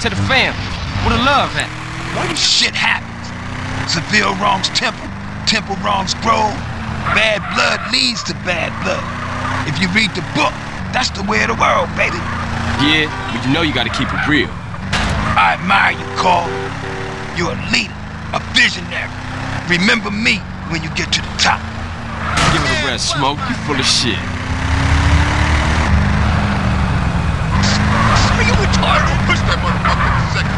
happened to the family? Where the love at? What shit happens? Seville wrongs temple, temple wrongs Grove. Bad blood leads to bad blood. If you read the book, that's the way of the world, baby. Yeah, but you know you gotta keep it real. I admire you, Carl. You're a leader, a visionary. Remember me when you get to the top. Give it a rest, Smoke. You full of shit. Are you retarded? Don't push that motherfucker in a second.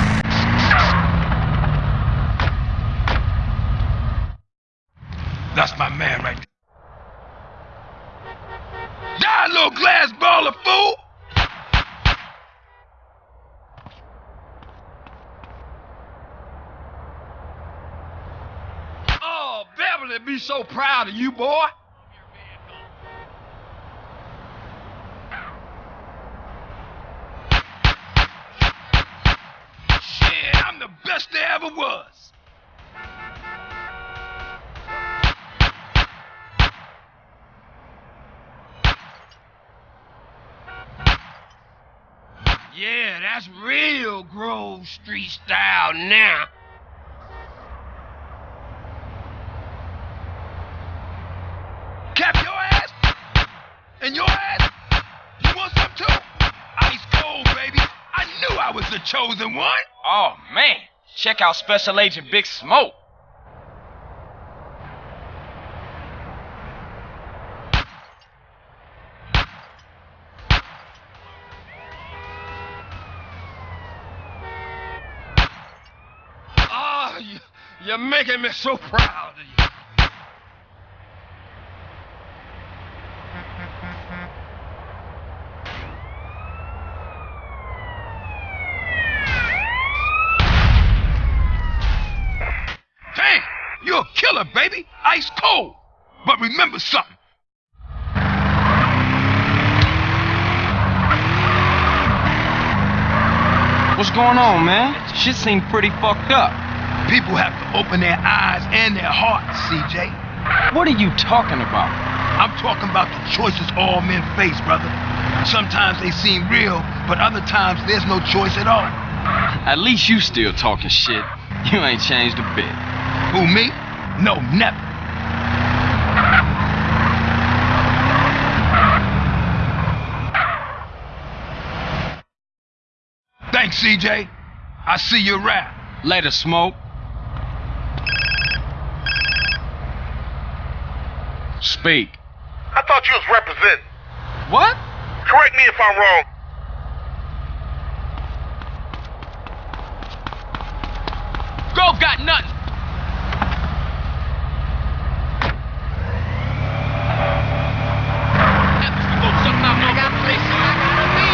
That's my man right there. Die, little glass ball of fool! Oh, Beverly be so proud of you, boy. Shit, I'm the best there ever was. Yeah, that's real Grove Street style now. Cap your ass? And your ass? You want some too? Ice cold, baby. I knew I was the chosen one. Oh, man. Check out Special Agent Big Smoke. Oh, you, you're making me so proud of you. Damn, you're a killer, baby. Ice cold. But remember something. What's going on, man? Shit seemed pretty fucked up. People have to open their eyes and their hearts, CJ. What are you talking about? I'm talking about the choices all men face, brother. Sometimes they seem real, but other times there's no choice at all. At least you still talking shit. You ain't changed a bit. Who, me? No, never. Thanks, CJ. I see you around. Later, Smoke. Speak. I thought you was representing. What? Correct me if I'm wrong. Grove got nothing. I got places I gotta be.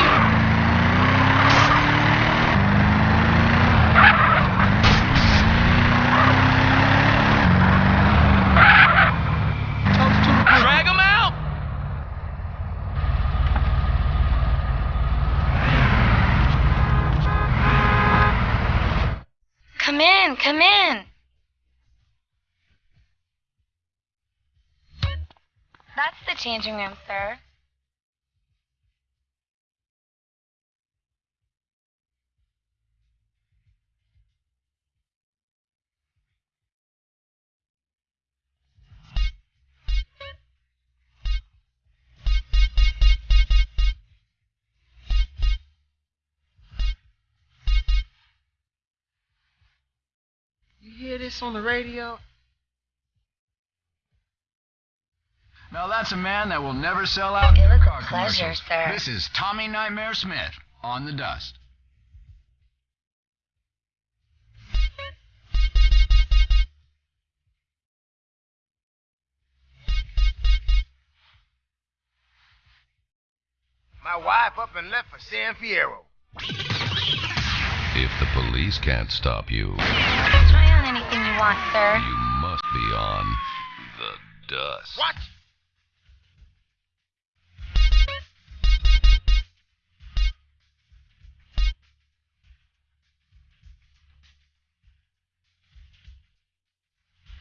Drag him out. Come in. That's the changing room, sir. This on the radio? Now that's a man that will never sell out It in was a car pleasure, commercials. sir. This is Tommy Nightmare Smith on the dust. My wife up and left for San Fierro. If the police can't stop you, want, sir. you must be on the dust. What?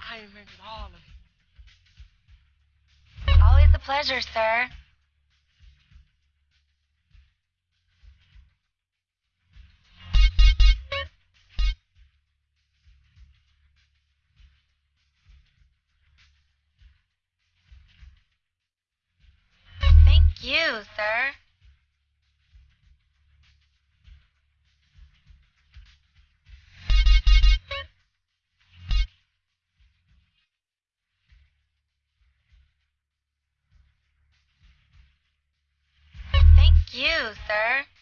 I invented all of it. Always a pleasure, sir. You, sir. Thank you, sir.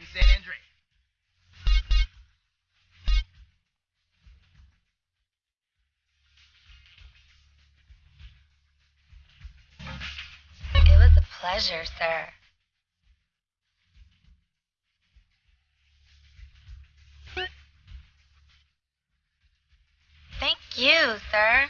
In San. It was a pleasure, sir. Thank you, sir.